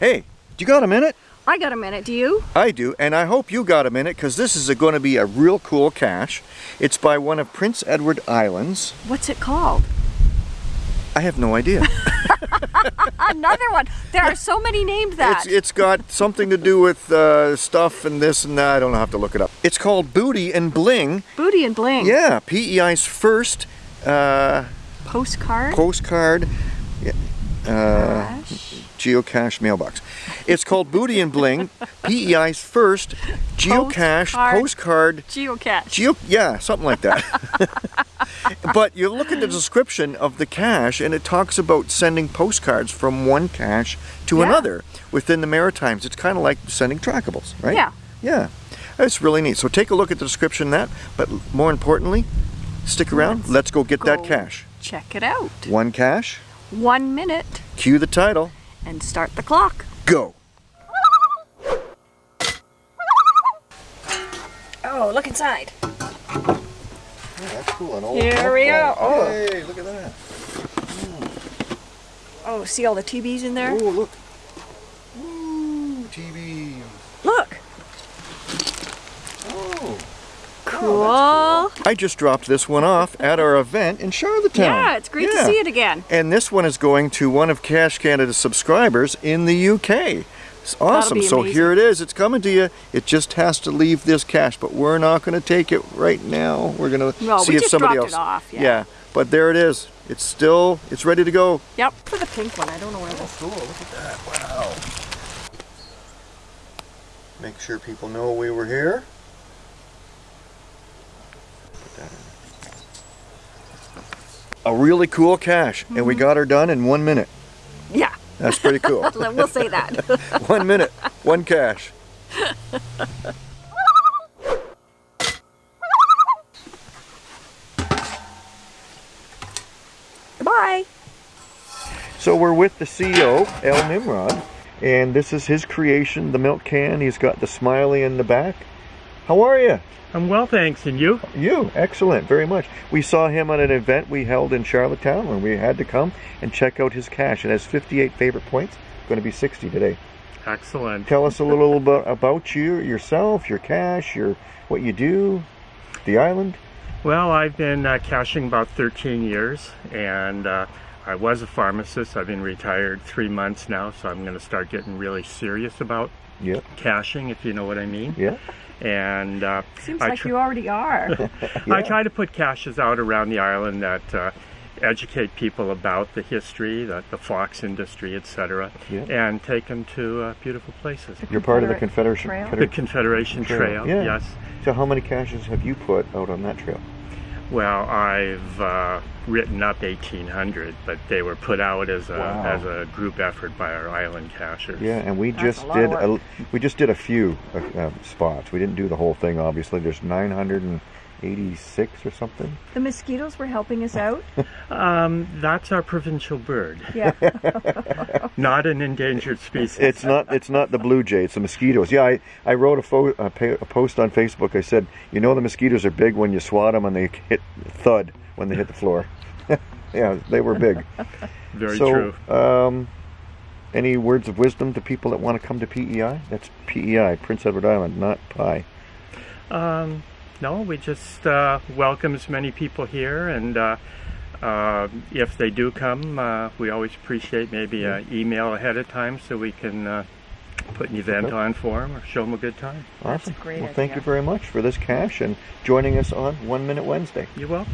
Hey, you got a minute? I got a minute, do you? I do, and I hope you got a minute because this is going to be a real cool cache. It's by one of Prince Edward Islands. What's it called? I have no idea. Another one. There are so many named that. It's, it's got something to do with uh, stuff and this and that. I don't know. have to look it up. It's called Booty and Bling. Booty and Bling. Yeah, PEI's first uh, Postcard. postcard uh. Geocache mailbox. It's called Booty and Bling, PEI's first geocache Postcard. postcard Geocache. Geo, yeah, something like that. but you look at the description of the cache and it talks about sending postcards from one cache to Yeah. another within the Maritimes. It's kind of like sending trackables, right? Yeah. Yeah. That's really neat. So take a look at the description of that, but more importantly, stick around. Let's Let's go get that cache. Check it out. One cache, One minute cue the title, and start the clock. go. Oh, look inside. that's cool. An old Here we go. Oh. Hey, look at that. Oh, see all the TVs in there? Oh, look. Ooh, TV. Look. Oh. oh cool. I just dropped this one off at our event in Charlottetown. yeah, it's great Yeah. to see it again. And this one is going to one of Cache Canada's subscribers in the UK. It's awesome. So amazing. here it is. It's coming to you. It just has to leave this cache, but we're not going to take it right now. We're going to No, see we if just somebody dropped else. it off, yeah. yeah. But there it is. It's still. It's ready to go. Yep. For the pink one, I don't know where this. Oh, cool. Look at that. Wow. Make sure people know we were here. Put that in. A really cool cache, and we mm-hmm. got her done in one minute. Yeah, That's pretty cool. we'll say that. one minute, one cache. Goodbye. So we're with the CEO, El Nimrod, and this is his creation, the milk can. He's got the smiley in the back. How are you? I'm well, thanks. And you? You, excellent, very much. We saw him at an event we held in Charlottetown where we had to come and check out his cache. It has 58 favorite points, going to be 60 today. Excellent. Tell us a little bit about you, yourself, your cache, your what you do, the island. Well, I've been uh, caching about 13 years, and uh, I was a pharmacist. I've been retired three months now, so I'm going to start getting really serious about Yep, caching, if you know what I mean. yeah. And uh, Seems I like you already are. I try to put caches out around the island that uh, educate people about the history, the, the fox industry, etc., Yeah. and take them to uh, beautiful places. You're part of the Confederation. Trail? The Confederation Trail, Trail, yeah. yes. So how many caches have you put out on that trail? Well, I've uh, written up 1,800, but they were put out as a Wow. as a group effort by our island cachers. Yeah, and we That's just a did a, we just did a few uh, uh, spots. We didn't do the whole thing, obviously. There's 986 or something. the mosquitoes were helping us out. Um, that's our provincial bird, Yeah. not an endangered species. It's not it's not the blue jay, it's the mosquitoes. Yeah, I, I wrote a, fo- a, pa- a post on Facebook. I said, you know the mosquitoes are big when you swat them and they hit thud when they hit the floor. yeah, they were big. Very so, true. Um, any words of wisdom to people that want to come to PEI? That's PEI, Prince Edward Island, not Pi. Um, no, we just uh, welcome as many people here, and uh, uh, if they do come, uh, we always appreciate maybe an email ahead of time so we can uh, put an event Okay. on for them or show them a good time. That's a Awesome. great well, thank idea. you very much for this cache and joining us on One Minute Wednesday. You will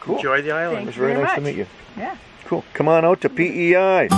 Cool. enjoy the island. Thank was very very nice to meet you. Yeah. Cool. Come on out to PEI.